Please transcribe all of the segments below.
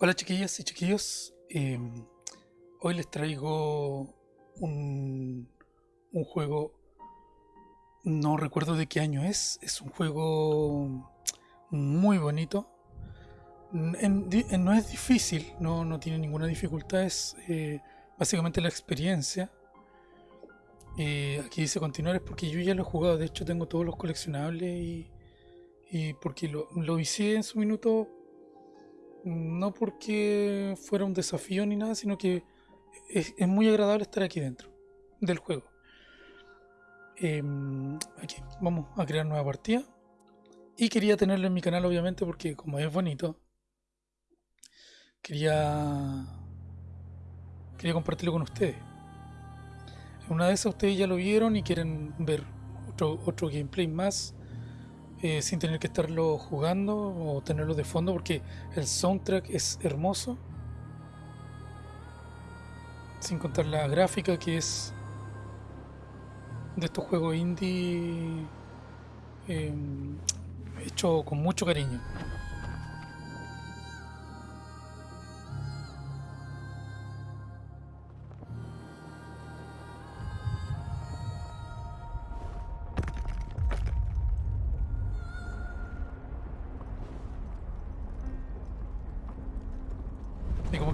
Hola chiquillas y chiquillos, em, hoy les traigo un, un juego, no recuerdo de qué año es, es un juego muy bonito, no es difícil, no, no, tiene ninguna dificultad, es eh, básicamente la experiencia. Eh, aquí dice continuar es porque yo ya lo he jugado, de hecho tengo todos los coleccionables y, y porque lo, lo hice en su minuto no porque fuera un desafío ni nada, sino que es, muy agradable estar aquí dentro del juego. Em, aquí, vamos a crear nueva partida. Y quería tenerlo en mi canal, obviamente, porque como es bonito, quería, quería compartirlo con ustedes. Una de esas ustedes ya lo vieron y quieren ver otro, otro gameplay más eh, sin tener que estarlo jugando o tenerlo de fondo porque el soundtrack es hermoso. Sin contar la gráfica que es de estos juegos indie eh, hecho con mucho cariño.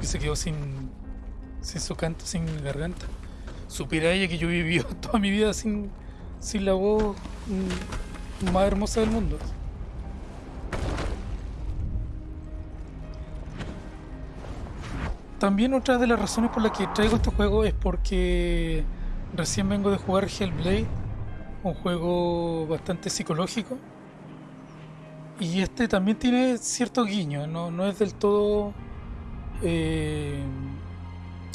Se quedó sin, sin su canto, sin garganta. Supiera ella que yo viví toda mi vida sin, sin la voz mm, más hermosa del mundo. También otra de las razones por las que traigo este juego es porque recién vengo de jugar Hellblade, un juego bastante psicológico. Y este también tiene cierto guiño, no, no es del todo eh,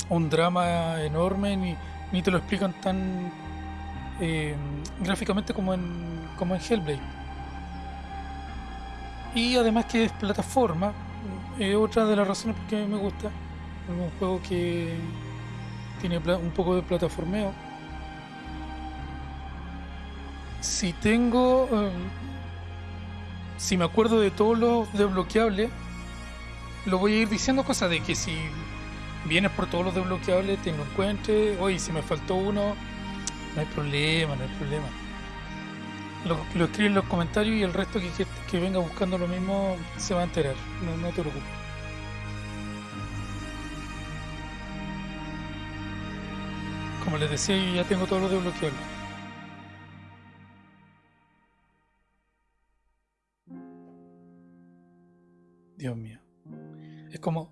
un drama enorme ni, ni, te lo explican tan eh, gráficamente como en, como en Hellblade. Y además que es plataforma, es otra de las razones por qué me gusta. Es un juego que tiene un poco de plataformeo. Si tengo... Eh, si me acuerdo de todos los desbloqueables, lo voy a ir diciendo cosas de que si vienes por todos los desbloqueables, te lo encuentres, oye, si me faltó uno, no hay problema, no hay problema. Lo, lo en los comentarios y el resto que, venga buscando lo mismo se va a enterar, no, no te preocupes. Como les decía, yo ya tengo todos los desbloqueables. Dios mío. Es como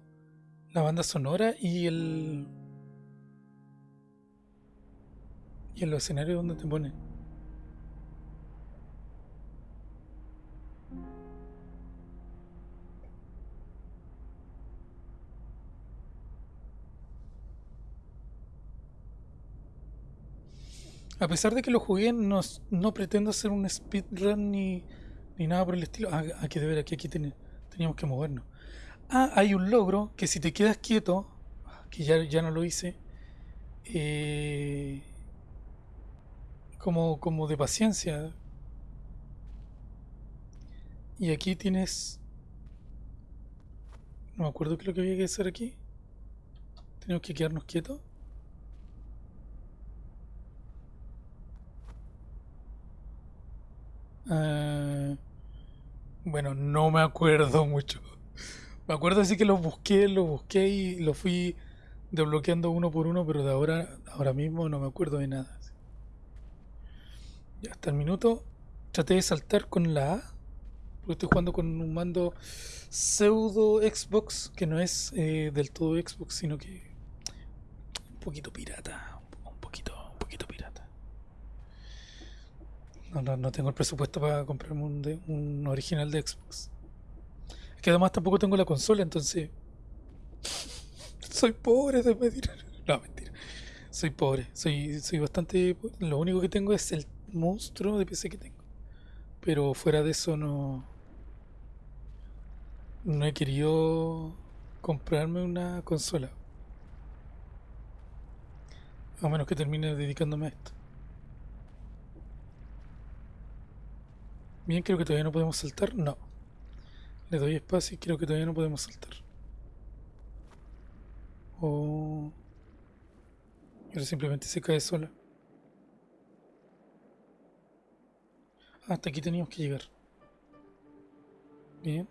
la banda sonora y el. y el escenario donde te ponen. A pesar de que lo jugué, no, no pretendo hacer un speedrun ni, ni nada por el estilo. Ah, aquí de ver, aquí, aquí teníamos que movernos. Ah, hay un logro que si te quedas quieto, que ya, ya no lo hice, eh, como, como de paciencia. Y aquí tienes... No me acuerdo qué es lo que había que hacer aquí. Tenemos que quedarnos quietos. Ah, bueno, no me acuerdo mucho. Me acuerdo así que los busqué, los busqué y los fui desbloqueando uno por uno, pero de ahora, ahora mismo no me acuerdo de nada. Ya hasta el minuto traté de saltar con la A, porque estoy jugando con un mando pseudo Xbox, que no es eh, del todo Xbox, sino que un poquito pirata, un poquito, un poquito pirata. No, no, tengo el presupuesto para comprarme un, un original de Xbox. Es que además tampoco tengo la consola, entonces. Soy pobre de pedir. No, mentira. Soy pobre. Soy, soy bastante. Lo único que tengo es el monstruo de PC que tengo. Pero fuera de eso no. No he querido comprarme una consola. A menos que termine dedicándome a esto. Bien, creo que todavía no podemos saltar. No. Le doy espacio y creo que todavía no podemos saltar. O... Ahora simplemente se cae sola. Ah, hasta aquí teníamos que llegar. Bien.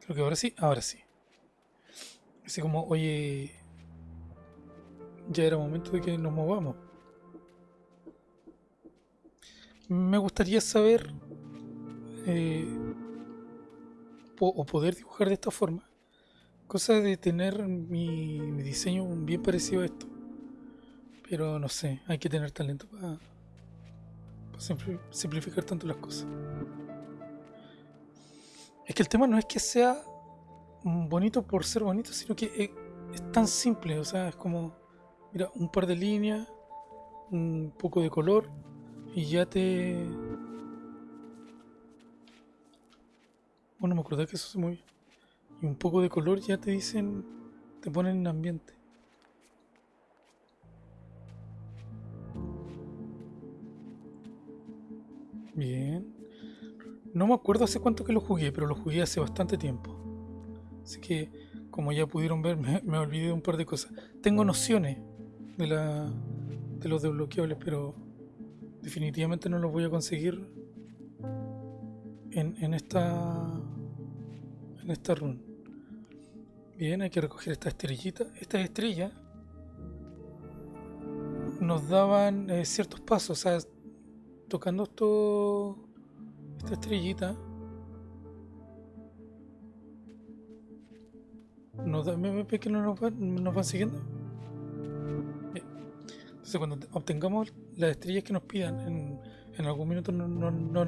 Creo que ahora sí. Ahora sí. Así como, oye... Ya era momento de que nos movamos. Me gustaría saber... Eh, o poder dibujar de esta forma. Cosa de tener mi, mi diseño bien parecido a esto. Pero no sé, hay que tener talento para, simplificar tanto las cosas. Es que el tema no es que sea bonito por ser bonito, sino que es, es, tan simple, o sea, es como, mira, un par de líneas, un poco de color y ya te... Bueno, me acordé que eso se mueve. Y un poco de color ya te dicen, te ponen en ambiente. Bien. No me acuerdo hace cuánto que lo jugué, pero lo jugué hace bastante tiempo. Así que, como ya pudieron ver, me, olvidé de un par de cosas. Tengo nociones de, la, de los desbloqueables, pero definitivamente no los voy a conseguir en, en esta en esta run. Bien, hay que recoger esta estrellita. Estas estrellas nos daban eh, ciertos pasos, tocando esto, esta estrellita, nos da MMP que no nos, van, nos van siguiendo. Entonces cuando obtengamos las estrellas que nos pidan, en, en algún minuto no, no,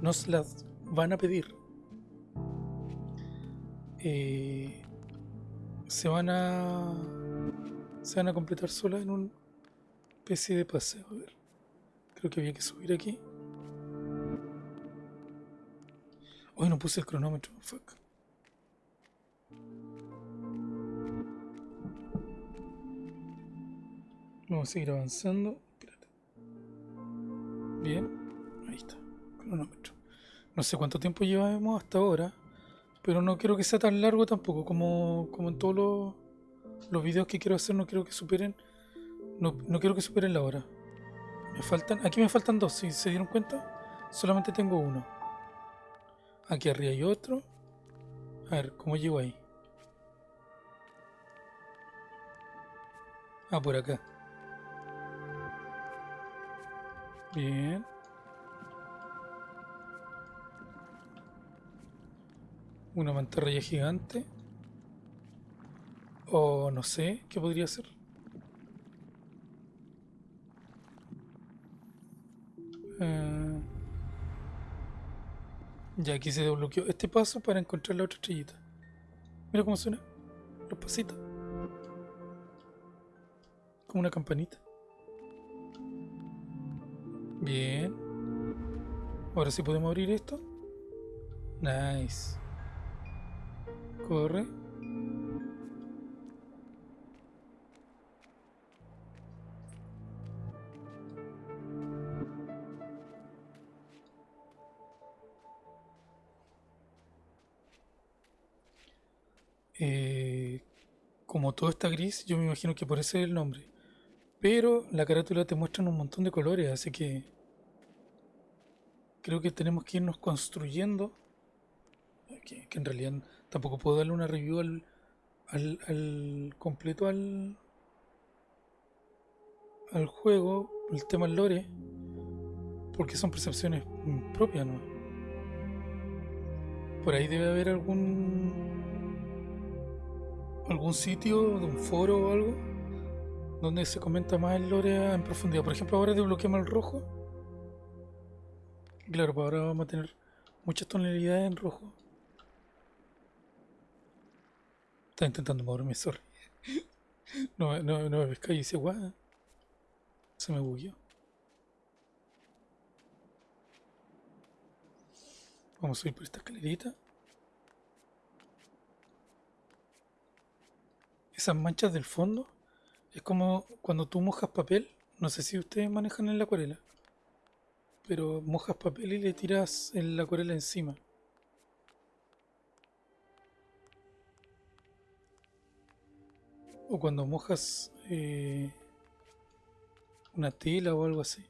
nos las van a pedir. Eh, se van a se van a completar solas en un especie de paseo. A ver. Creo que había que subir aquí. Hoy no puse el cronómetro, fuck. Vamos a seguir avanzando. Bien, ahí está, cronómetro. No sé cuánto tiempo llevamos hasta ahora, pero no quiero que sea tan largo tampoco como, como en todos los, los videos que quiero hacer. No quiero que superen, no, no quiero que superen la hora. Me faltan, aquí me faltan dos, si se dieron cuenta, solamente tengo uno. Aquí arriba hay otro. A ver, ¿cómo llego ahí? Ah, por acá. Bien. Una mantarraya gigante. O no sé, ¿qué podría ser? Eh, ya aquí se desbloqueó este paso para encontrar la otra estrellita. Mira cómo suena. Los pasitos. Como una campanita. Bien. Ahora sí podemos abrir esto. Nice. Corre. Eh, como todo está gris, yo me imagino que por eso es el nombre. Pero la carátula te muestra un montón de colores, así que creo que tenemos que irnos construyendo. Que, en realidad tampoco puedo darle una review al, al, completo al, al juego, el tema lore, porque son percepciones propias, ¿no? Por ahí debe haber algún algún sitio, de un foro o algo, donde se comenta más el lore en profundidad. Por ejemplo, ahora desbloqueamos el rojo. Claro, pues ahora vamos a tener muchas tonalidades en rojo. Está intentando moverme, sorry. No, no, no me pesca y dice, guau. Se me bugueó. Vamos a subir por esta escalerita. esas manchas del fondo es como cuando tú mojas papel. No sé si ustedes manejan en la acuarela. Pero mojas papel y le tiras en la acuarela encima. O cuando mojas eh, una tela o algo así.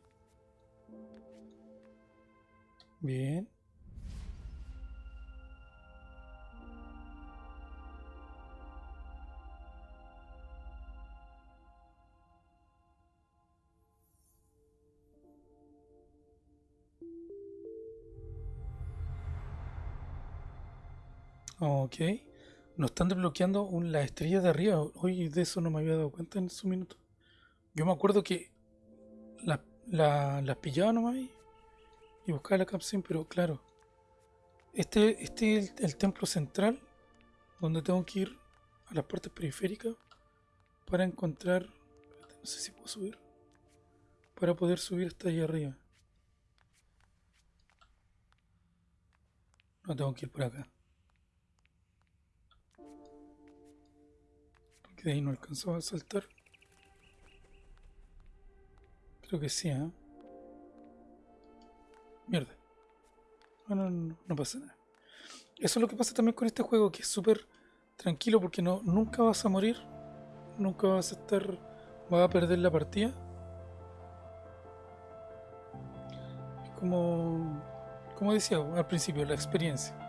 Bien. Ok. Nos están desbloqueando un, las estrellas de arriba. Oye, de eso no me había dado cuenta en su minuto. Yo me acuerdo que las pillaba nomás y, buscaba la capsule, pero claro. Este, este es el, templo central donde tengo que ir a las partes periféricas para encontrar. No sé si puedo subir. Para poder subir hasta allá arriba. No tengo que ir por acá. De ahí no alcanzó a saltar. Creo que sí, ¿eh? Mierda. Bueno, no, pasa nada. Eso es lo que pasa también con este juego, que es súper tranquilo porque no, nunca vas a morir. Nunca vas a estar... Vas a perder la partida. Es como... Como decía al principio, la experiencia.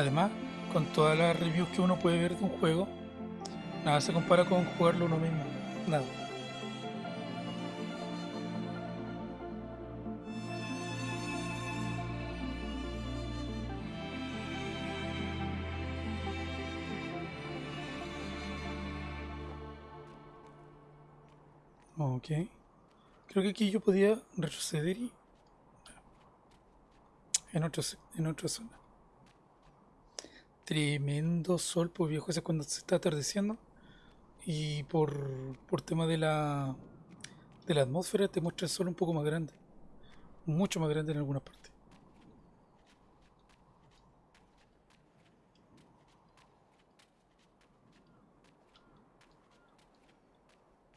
Además, con todas las reviews que uno puede ver de un juego, nada se compara con jugarlo uno mismo. Nada. Ok. Creo que aquí yo podía retroceder y... En, otro, en otra zona. Tremendo sol, pues viejo, ese cuando se está atardeciendo. Y por, por tema de la, de la atmósfera te muestra el sol un poco más grande. Mucho más grande en algunas partes.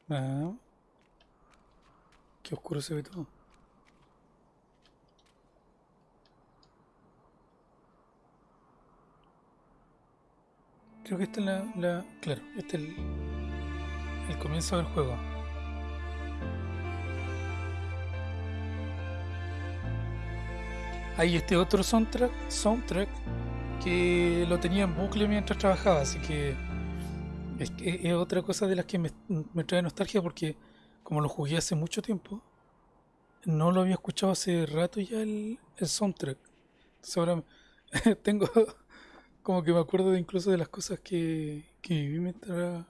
Ah, qué oscuro se ve todo. Creo que esta es la, claro, este es el, el comienzo del juego. Hay este otro soundtrack, soundtrack que lo tenía en bucle mientras trabajaba, así que es, es otra cosa de las que me, trae nostalgia porque como lo jugué hace mucho tiempo, no lo había escuchado hace rato ya el, el soundtrack. Entonces ahora tengo como que me acuerdo de incluso de las cosas que, que viví mientras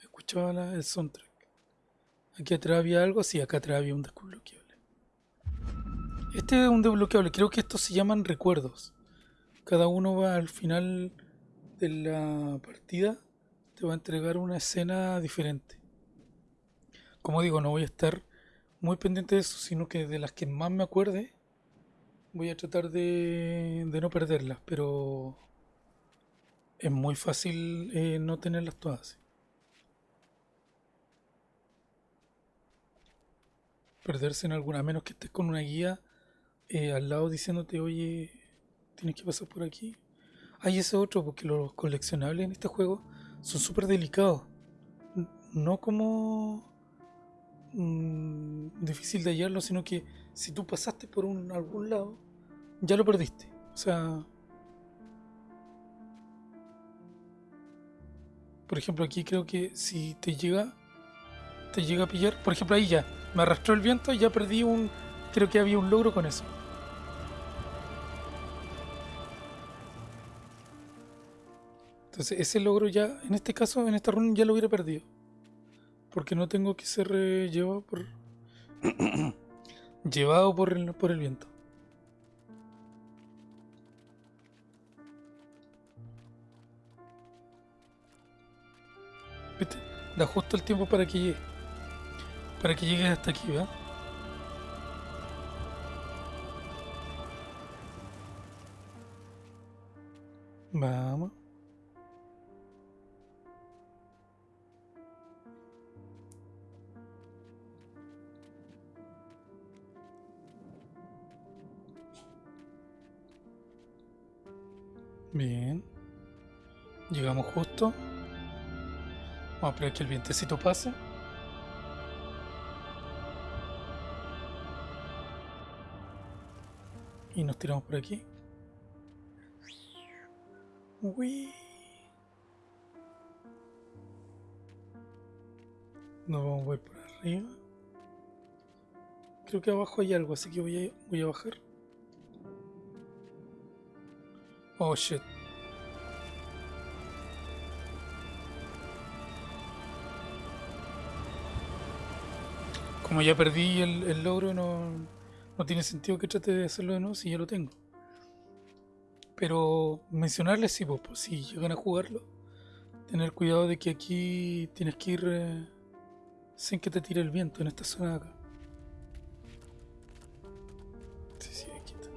escuchaba el soundtrack. Aquí atrás había algo, sí, acá atrás había un desbloqueable. Este es un desbloqueable, creo que estos se llaman recuerdos. Cada uno va al final de la partida, te va a entregar una escena diferente. Como digo, no voy a estar muy pendiente de eso, sino que de las que más me acuerde, voy a tratar de, de no perderlas, pero es muy fácil eh, no tenerlas todas. Perderse en alguna, a menos que estés con una guía eh, al lado diciéndote, oye, tienes que pasar por aquí. Hay ese otro, porque los coleccionables en este juego son súper delicados. No como mm, difícil de hallarlo, sino que si tú pasaste por un, algún lado, ya lo perdiste. O sea, Por ejemplo, aquí creo que si te llega te llega a pillar, por ejemplo, ahí ya me arrastró el viento y ya perdí un creo que había un logro con eso. Entonces, ese logro ya en este caso en esta run ya lo hubiera perdido. Porque no tengo que ser eh, llevado por llevado por el, por el viento. Da justo el tiempo para que llegue. Para que llegue hasta aquí, ¿verdad? Vamos. Bien. Llegamos justo. Vamos a esperar que el vientecito pase. Y nos tiramos por aquí. Uy. Nos vamos a ir por arriba. Creo que abajo hay algo, así que voy a, voy a bajar. Oh shit. Como ya perdí el, logro, no, no tiene sentido que trate de hacerlo de nuevo si ya lo tengo. Pero mencionarles sí, pues, pues, si llegan a jugarlo, tener cuidado de que aquí tienes que ir eh, sin que te tire el viento en esta zona de acá. Sí, sí, aquí está.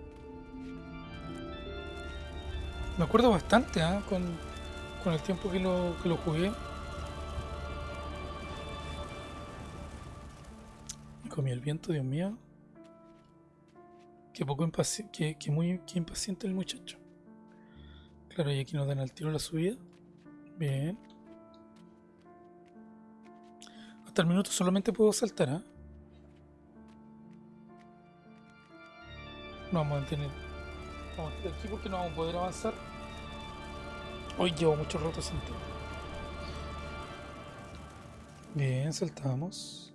Me acuerdo bastante ¿ah? con, con el tiempo que lo, que lo jugué. Comí el viento, Dios mío. Qué poco impaciente, que, muy impaciente el muchacho. Claro, y aquí nos dan al tiro la subida. Bien. Hasta el minuto solamente puedo saltar, ¿ah? No vamos a mantener. Vamos a mantener aquí porque no vamos a poder avanzar. Hoy llevo mucho rato sentado. Bien, saltamos.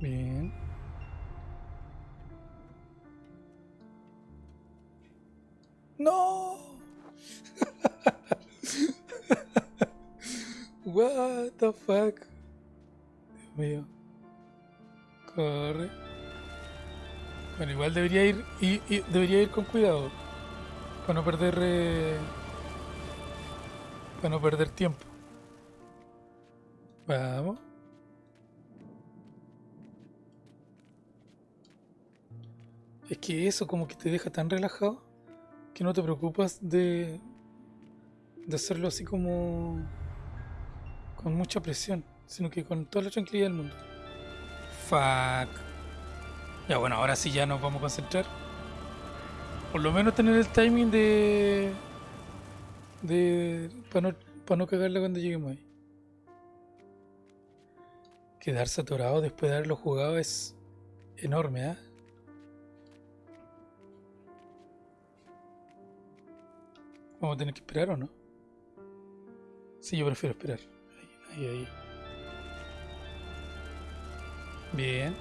Bien. ¡No! What the fuck? Dios mío. Corre. Bueno, igual debería ir y, debería ir con cuidado. Para no perder eh, para no perder tiempo. Vamos. Es que eso como que te deja tan relajado que no te preocupas de, de hacerlo así como con mucha presión, sino que con toda la tranquilidad del mundo. Fuck. Ya bueno, ahora sí ya nos vamos a concentrar. Por lo menos tener el timing de... de para no, para no cagarla cuando lleguemos ahí. Quedarse atorado después de haberlo jugado es enorme, ¿ah? Vamos a tener que esperar o no? Sí, yo prefiero esperar. Ahí, ahí, ahí. Bien.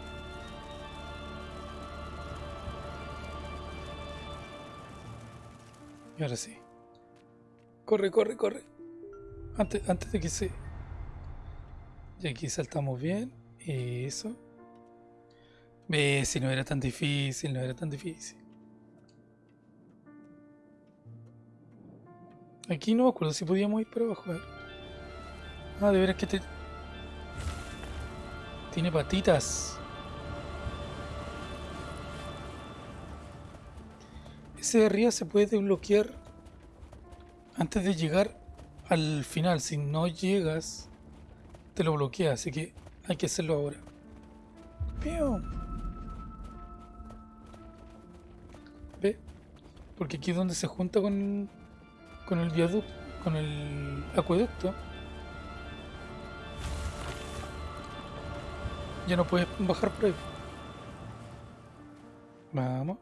Y ahora sí. Corre, corre, corre. Antes, antes de que se... Y aquí saltamos bien. Eso. Ve, si no era tan difícil, no era tan difícil. Aquí no me acuerdo si podíamos ir por abajo. A ver. Ah, de veras que te... Tiene patitas. Ese de arriba se puede desbloquear antes de llegar al final. Si no llegas, te lo bloquea. Así que hay que hacerlo ahora. ¿Ve? Porque aquí es donde se junta con con el viaducto, con el acueducto, ya no puedes bajar por ahí. Vamos.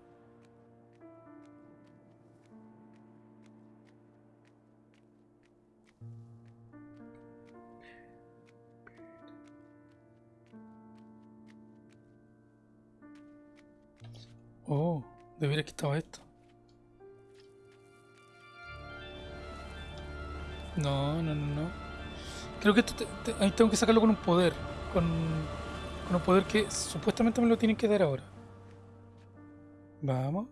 Oh, debería que estaba esto. No, no, no, no. Creo que esto ahí tengo que sacarlo con un poder. Con, con un poder que supuestamente me lo tienen que dar ahora. Vamos.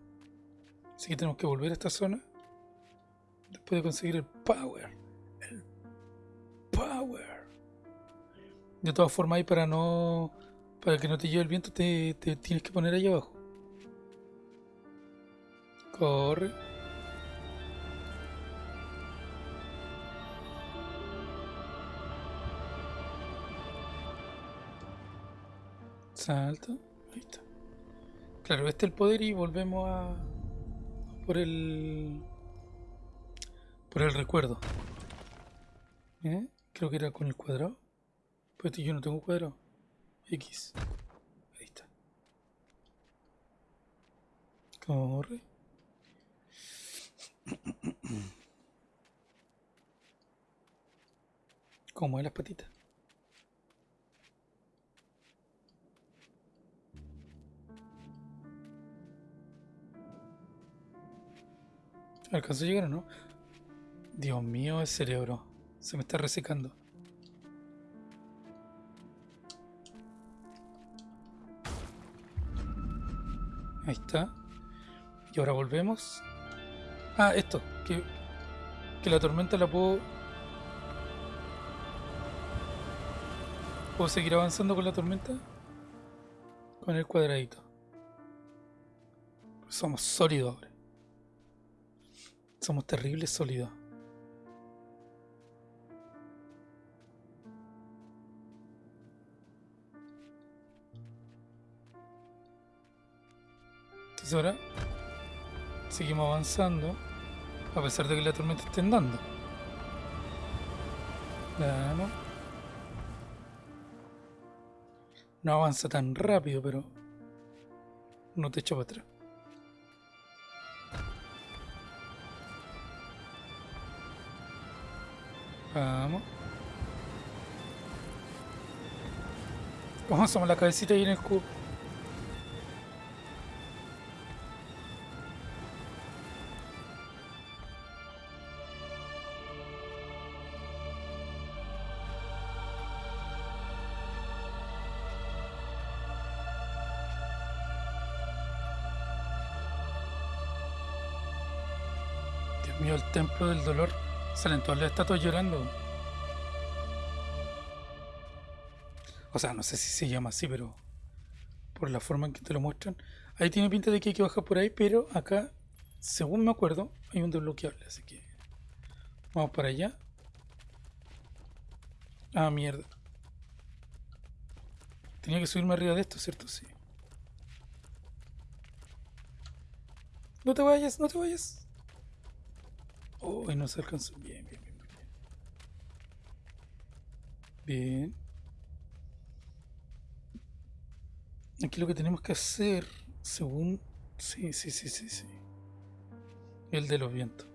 Así que tenemos que volver a esta zona. Después de conseguir el power. El power. De todas formas, ahí para no. Para que no te lleve el viento, te, te tienes que poner ahí abajo. Corre. Salto. Ahí está. Claro, este es el poder y volvemos a... Por el... Por el recuerdo. ¿Eh? Creo que era con el cuadrado. Pues yo no tengo cuadrado. X. Ahí está. Corre. ¿Cómo es las patitas? ¿Alcanzó a llegar o no? Dios mío, el cerebro. Se me está resecando. Ahí está. Y ahora volvemos. Ah, esto. Que, que la tormenta la puedo... ¿Puedo seguir avanzando con la tormenta? Con el cuadradito. Somos sólidos ahora. Somos terribles sólidos. Entonces ahora seguimos avanzando a pesar de que la tormenta esté andando. Claro. No avanza tan rápido, pero no te echo para atrás. Vamos. ¿Cómo somos la cabecita ahí en el cubo? Dios mío, el templo del dolor. Salen todas las estatuas llorando. O sea, no sé si se llama así, pero por la forma en que te lo muestran. Ahí tiene pinta de que hay que bajar por ahí, pero acá, según me acuerdo, hay un desbloqueable, así que vamos para allá. Ah, mierda. Tenía que subirme arriba de esto, ¿cierto? Sí. No te vayas, no te vayas. Oh, no se alcanzó. Bien, bien, bien, bien. Bien. Aquí lo que tenemos que hacer, según... Sí, sí, sí, sí, sí. El de los vientos.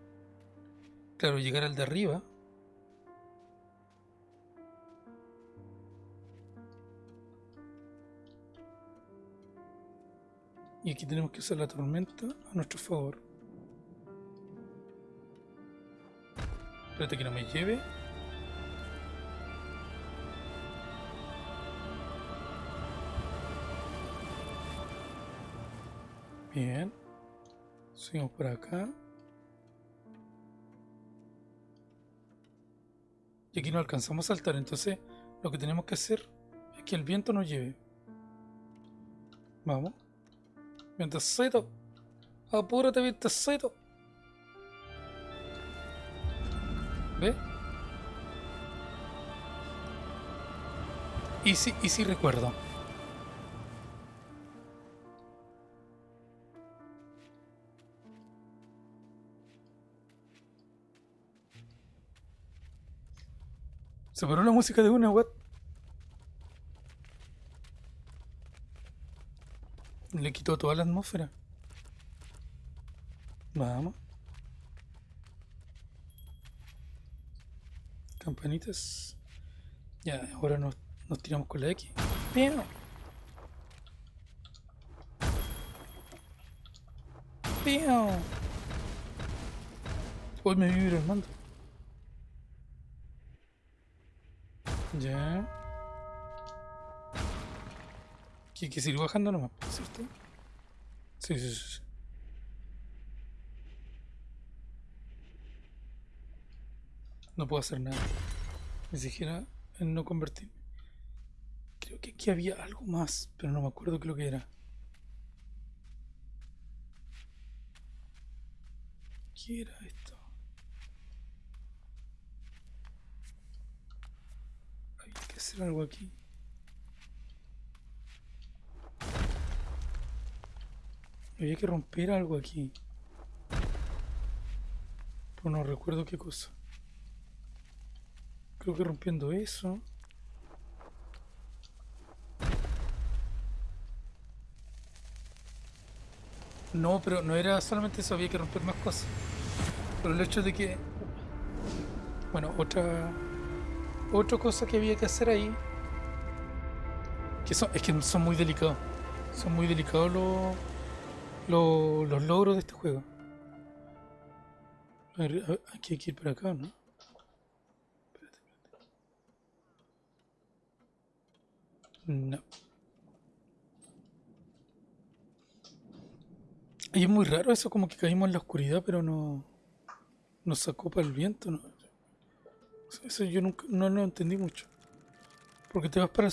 Claro, llegar al de arriba. Y aquí tenemos que usar la tormenta a nuestro favor. Espérate que no me lleve. Bien. Seguimos por acá. Y aquí no alcanzamos a saltar, entonces lo que tenemos que hacer es que el viento nos lleve. Vamos. Vientecito. Apúrate, vientecito. ¿Ve? Y sí, y sí recuerdo. Se paró la música de una, what? Le quitó toda la atmósfera. Vamos. Campanitas. Ya, ahora nos, tiramos con la X. ¡Bien! ¡Bien! Hoy me vibra el mando. Ya. Que que bajando nomás, ¿cierto? Sí, sí, sí. No puedo hacer nada. Ni siquiera en no convertirme. Creo que aquí había algo más, pero no me acuerdo qué lo que era. ¿Qué era esto? Hay que hacer algo aquí. Había que romper algo aquí. Pero no recuerdo qué cosa. Creo que rompiendo eso. No, pero no era solamente eso, había que romper más cosas. Pero el hecho de que... Bueno, otra... Otra cosa que había que hacer ahí... Que son, es que son muy delicados. Son muy delicados los, los, los logros de este juego. A ver, aquí hay que ir para acá, ¿no? Espérate, espérate. No. Y es muy raro eso, como que caímos en la oscuridad, pero no nos sacó para el viento. ¿no? Eso yo nunca no lo entendí mucho. Porque te vas para,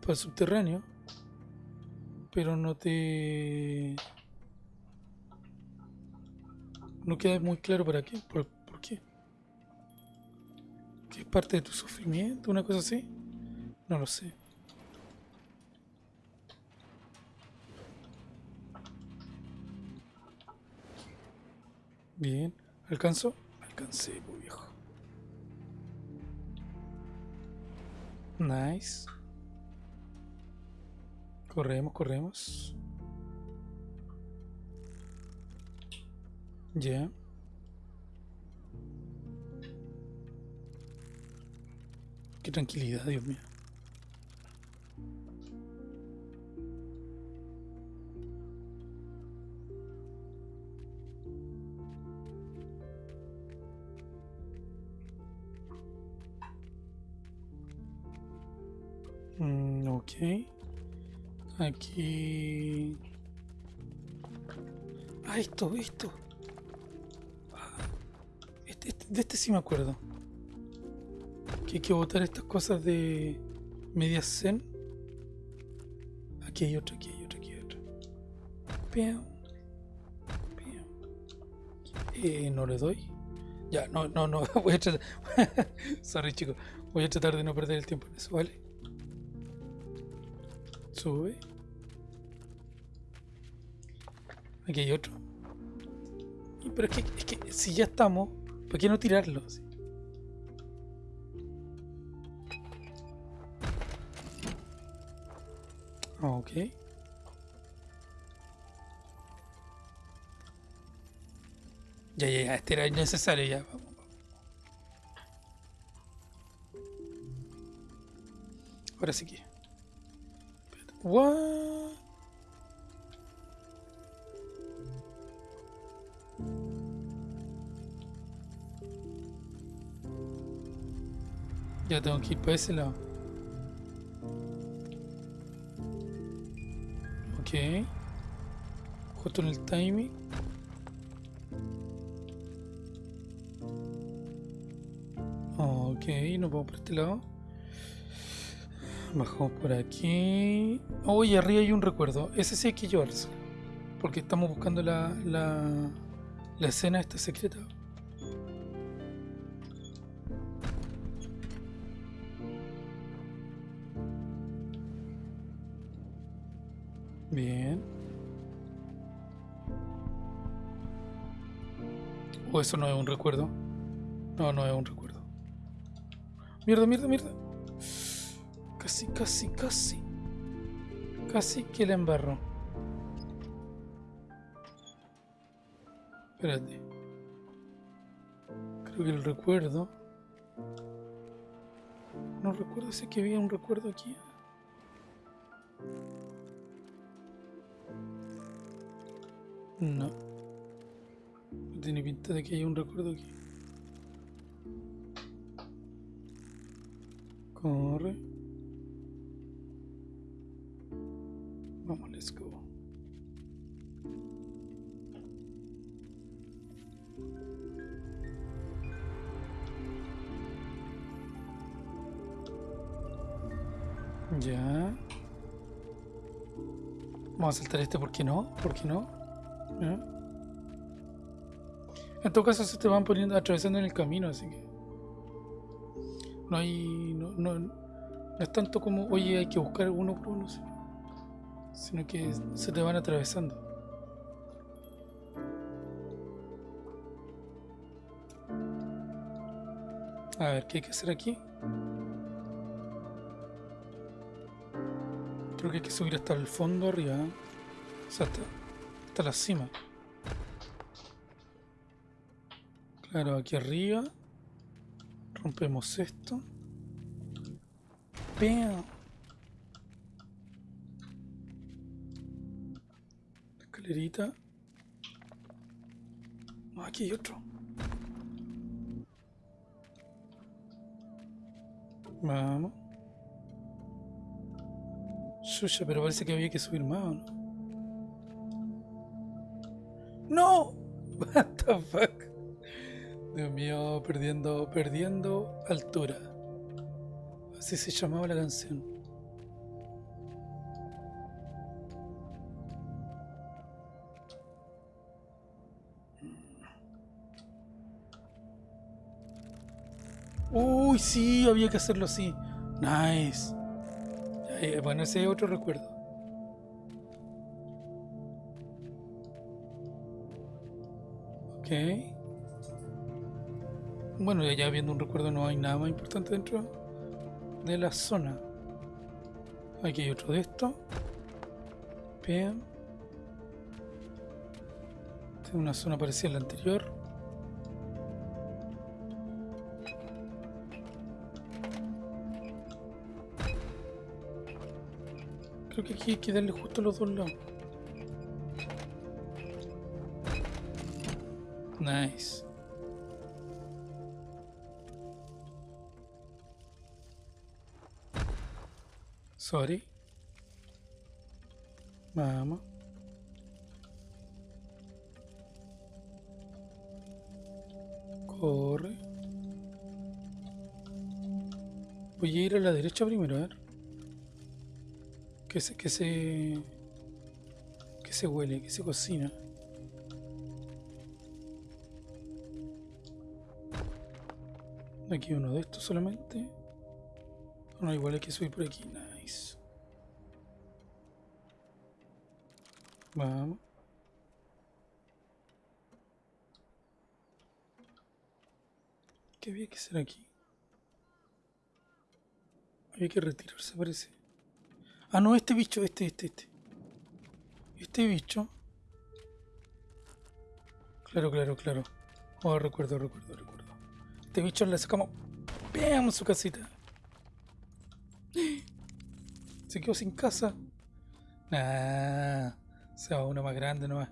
para el subterráneo, pero no te... No queda muy claro para qué. ¿Por, por qué? ¿Que es parte de tu sufrimiento? ¿Una cosa así? No lo sé. Bien. ¿Alcanzo? Alcancé, muy viejo. Nice. Corremos, corremos. Ya. Qué tranquilidad, Dios mío. Ok. Aquí... Ah, esto, esto. Ah, este, este- de este sí me acuerdo. Que hay que botar estas cosas de media zen. Aquí hay otro, aquí hay otro, aquí hay otro. Piam. Piam. Eh, no le doy. Ya, no, no, no. Voy a tratar. Sorry, chicos. Voy a tratar de no perder el tiempo en eso, ¿vale? Sube. Aquí hay otro. Pero es que, es que si ya estamos, ¿para qué no tirarlo? Ah, Ok. Ya, ya, ya, este era innecesario ya. Vamos. Ahora sí que. Espérate. What? Ya tengo que ir para ese lado. Ok. Justo en el timing. Ok, nos vamos por este lado. Bajamos por aquí. Oh, y arriba hay un recuerdo. Ese sí hay que llevarse. Porque estamos buscando la, la, la escena esta secreta. Bien. O eso no es un recuerdo. No, no es un recuerdo. Mierda, mierda, mierda. Casi, casi, casi. Casi que la embarro. Espérate. Creo que el recuerdo. No recuerdo si que había un recuerdo aquí. No. No tiene pinta de que haya un recuerdo aquí. Corre. Vamos a saltar este, ¿por qué no? ¿Por qué no? En todo caso se te van poniendo, atravesando en el camino, así que... No hay... No, no, es tanto como, oye, hay que buscar uno por uno, sino que se te van atravesando. A ver, ¿qué hay que hacer aquí? Creo que hay que subir hasta el fondo arriba. ¿eh? O sea, hasta, hasta la cima. Claro, aquí arriba. Rompemos esto. ¡Pam! Escalerita. Ah, aquí hay otro. Vamos. Suya, pero parece que había que subir más, ¿o no? ¡No! What the fuck? Dios mío, perdiendo, perdiendo altura. Así se llamaba la canción. Uy, sí, había que hacerlo así. Nice. Eh, bueno, ese es otro recuerdo. Ok. Bueno, ya viendo un recuerdo no hay nada más importante dentro de la zona. Aquí hay otro de esto. Bien. Tengo una zona parecida a la anterior. Creo que aquí hay que darle justo los dos lados. Nice. Sorry. Vamos. Corre. Voy a ir a la derecha primero, a ver. Que se, que se... Que se huele, que se cocina. Aquí uno de estos solamente. No, igual hay que subir por aquí. Nice. Vamos. ¿Qué había que hacer aquí? Había que retirarse, parece. Ah, no, este bicho, este, este, este. Este bicho. Claro, claro, claro. Oh, recuerdo, recuerdo, recuerdo. Este bicho le sacamos. Veamos su casita. Se quedó sin casa. Nah, se va uno más grande nomás.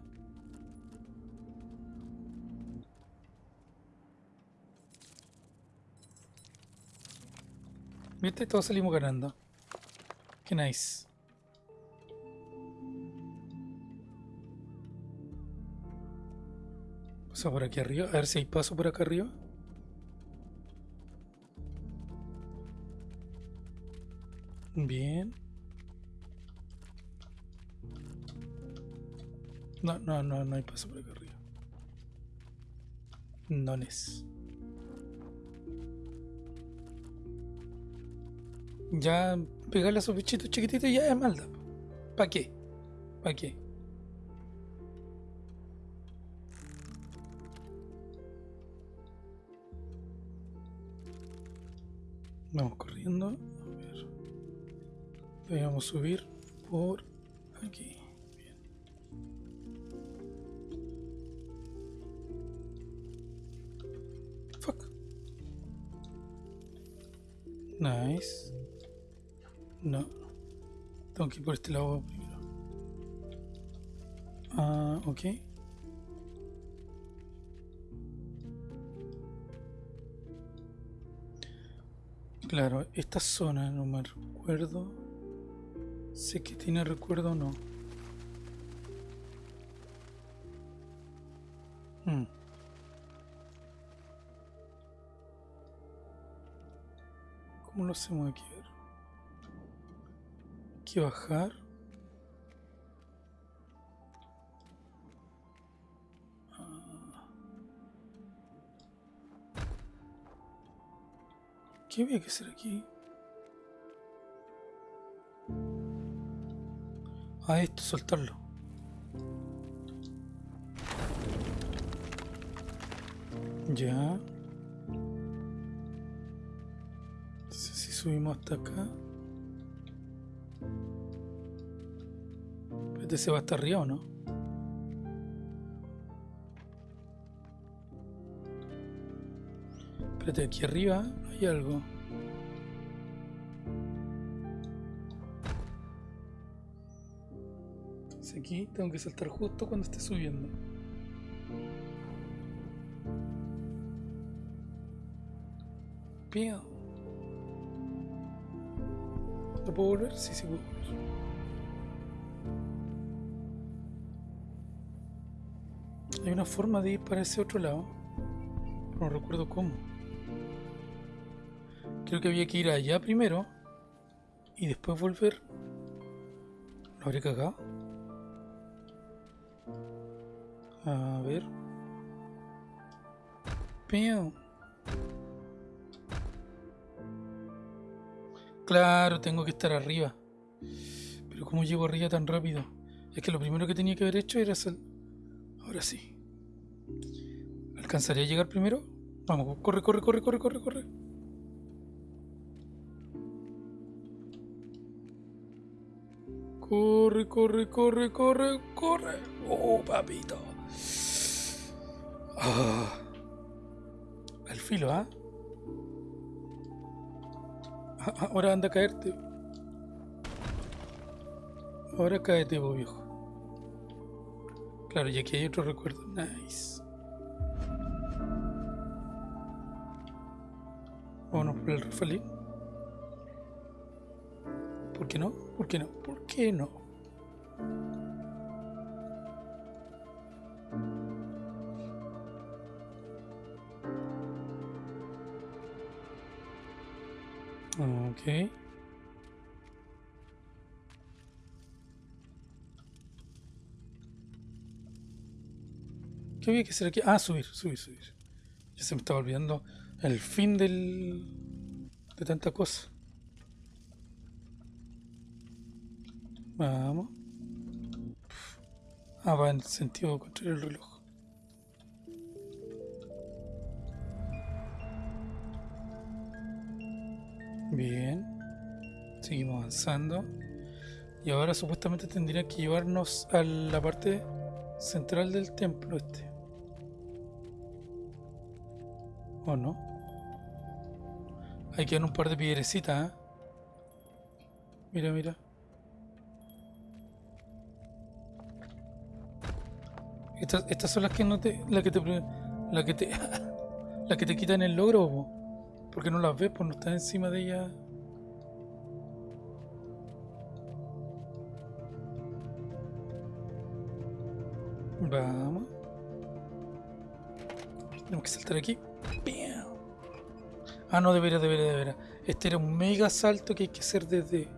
¿Viste? Todos salimos ganando. Qué nice. Pasa por aquí arriba. A ver si hay paso por acá arriba. Bien. No, no, no, no hay paso por acá arriba. No es. Ya pegarle a esos bichitos chiquititos ya es maldad. ¿Para qué? ¿Para qué? Vamos corriendo. A ver. Debemos subir por aquí. Bien. Fuck. Nice. No. Tengo que ir por este lado primero. Ah, ok. Claro, esta zona no me recuerdo. Sé que tiene recuerdo o no. Hmm. ¿Cómo lo hacemos aquí? Que bajar. Ah. ¿Qué había que hacer aquí? A esto, soltarlo. Ya. subimos hasta acá. Este se va hasta arriba o no? Espérate, aquí arriba hay algo. aquí tengo que saltar justo cuando esté subiendo. Bien. ¿Lo puedo volver? Sí, sí puedo volver. Hay una forma de ir para ese otro lado. no recuerdo cómo. Creo que había que ir allá primero. Y después volver. ¿Lo habré cagado? A ver. Claro, tengo que estar arriba. Pero ¿cómo llego arriba tan rápido? Es que lo primero que tenía que haber hecho era... Sal... Ahora sí. ¿Alcanzaría a llegar primero? Vamos, corre, corre, corre, corre, corre, corre. Corre, corre, corre, corre, corre. Oh, papito. Ah. Al filo, ¿ah? Ahora anda a caerte. Ahora caete, vos viejo. Claro, y aquí hay otro recuerdo. Nice. Vámonos por el refalín. ¿Por qué no? ¿Por qué no? ¿Por qué no? Ok. ¿Qué había que hacer aquí? Ah, subir, subir, subir. Ya se me estaba olvidando el fin del... de tanta cosa. Vamos. Ah, va en el sentido contrario del reloj. Bien. Seguimos avanzando. Y ahora supuestamente tendría que llevarnos a la parte central del templo este. ¿O no? Hay que un par de piedrecitas, ¿eh? Mira, mira. Estas, estas son las que no te. las que te. las que te. las que te quitan el logro, porque no las ves, pues no estás encima de ella. Vamos. Tenemos que saltar aquí. Ah, no, debería, debería, debería. Este era un mega salto que hay que hacer desde...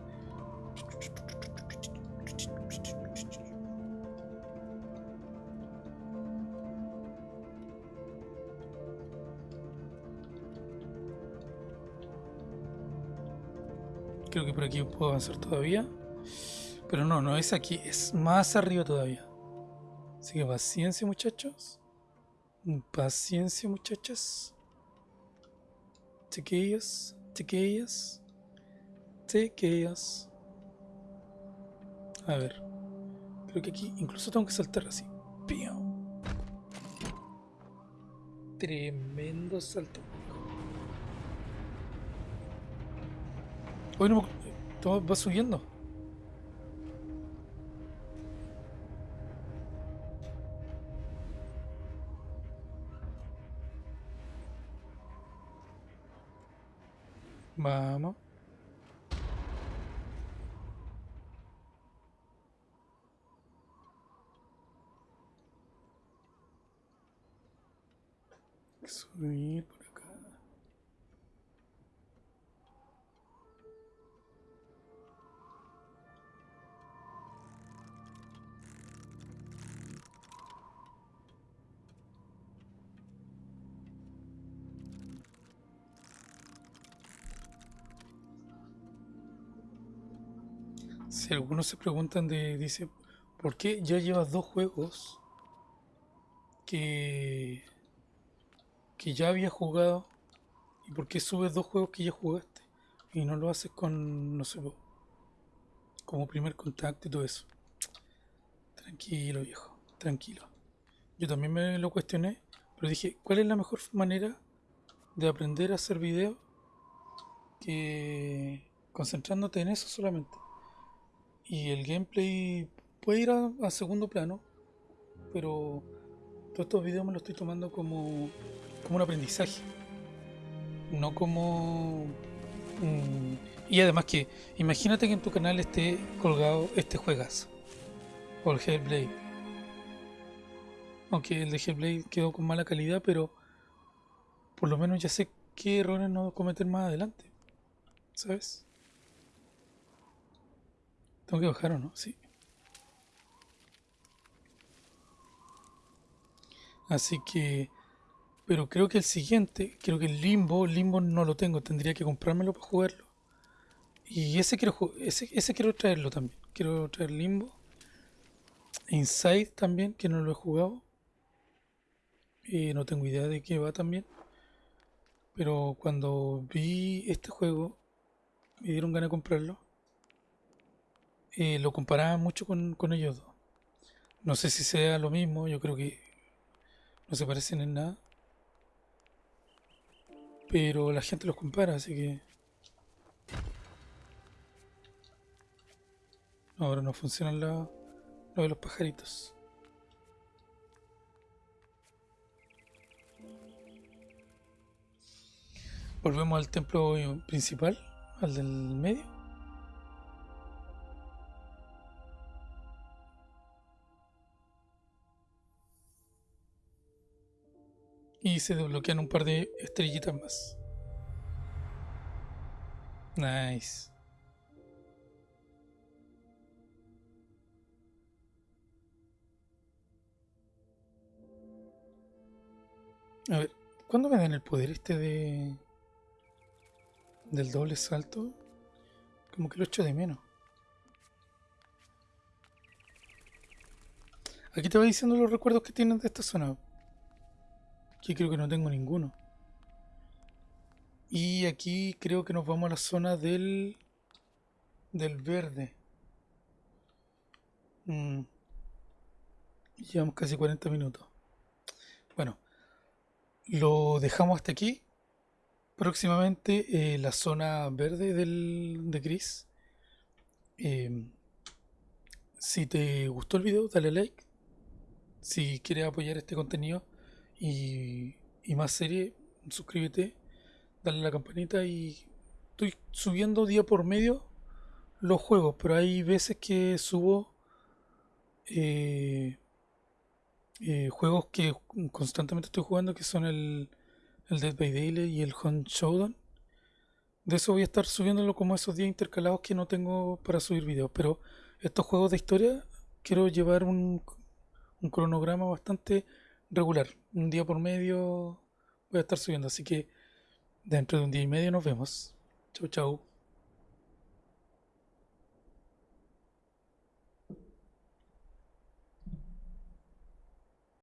Creo que por aquí puedo avanzar todavía. Pero no, no es aquí, es más arriba todavía. Así que paciencia muchachos. Paciencia muchachas. Chiquillos, chiquillas. Chiquillas. A ver. Creo que aquí incluso tengo que saltar así. Tremendo salto. Hoy no todo va subiendo. Vamos. Subir Si algunos se preguntan de, dice, ¿por qué ya llevas dos juegos que, que ya había jugado? ¿Y por qué subes dos juegos que ya jugaste? y no lo haces con, no sé, como primer contacto y todo eso. Tranquilo, viejo, tranquilo. Yo también me lo cuestioné, pero dije, ¿cuál es la mejor manera de aprender a hacer video que concentrándote en eso solamente? Y el gameplay puede ir a, segundo plano, pero todos estos videos me los estoy tomando como, como un aprendizaje, no como... y además que, imagínate que en tu canal esté colgado este juegazo, o el Hellblade. Aunque el de Hellblade quedó con mala calidad, pero por lo menos ya sé qué errores no cometer más adelante. ¿Sabes? Tengo que bajar o no, sí. Así que, pero creo que el siguiente, creo que el Limbo, Limbo no lo tengo, tendría que comprármelo para jugarlo. Y ese quiero, ese, ese quiero traerlo también. Quiero traer Limbo. Inside también, que no lo he jugado. Y no tengo idea de qué va también. Pero cuando vi este juego, me dieron ganas de comprarlo. Eh, lo comparaba mucho con, con ellos dos. No sé si sea lo mismo, yo creo que no se parecen en nada. Pero la gente los compara, así que... ahora no funcionan lo de los pajaritos. Volvemos al templo principal, al del medio. Y se desbloquean un par de estrellitas más. Nice. A ver, ¿cuándo me dan el poder este de... del doble salto? Como que lo echo de menos. Aquí te va diciendo los recuerdos que tienes de esta zona. Aquí creo que no tengo ninguno. Y aquí creo que nos vamos a la zona del... del verde. Mm. Llevamos casi 40 minutos. Bueno, lo dejamos hasta aquí. Próximamente eh, la zona verde del, de gris. Eh, si te gustó el video, dale like. Si quieres apoyar este contenido, y, más serie, suscríbete, dale a la campanita y estoy subiendo día por medio los juegos, pero hay veces que subo eh, eh, juegos que constantemente estoy jugando, que son el, el Dead by Daylight y el Hunt Showdown. De eso voy a estar subiéndolo como esos días intercalados que no tengo para subir videos. Pero estos juegos de historia quiero llevar un, un cronograma bastante regular. Un día por medio voy a estar subiendo. Así que dentro de un día y medio nos vemos. Chau, chau.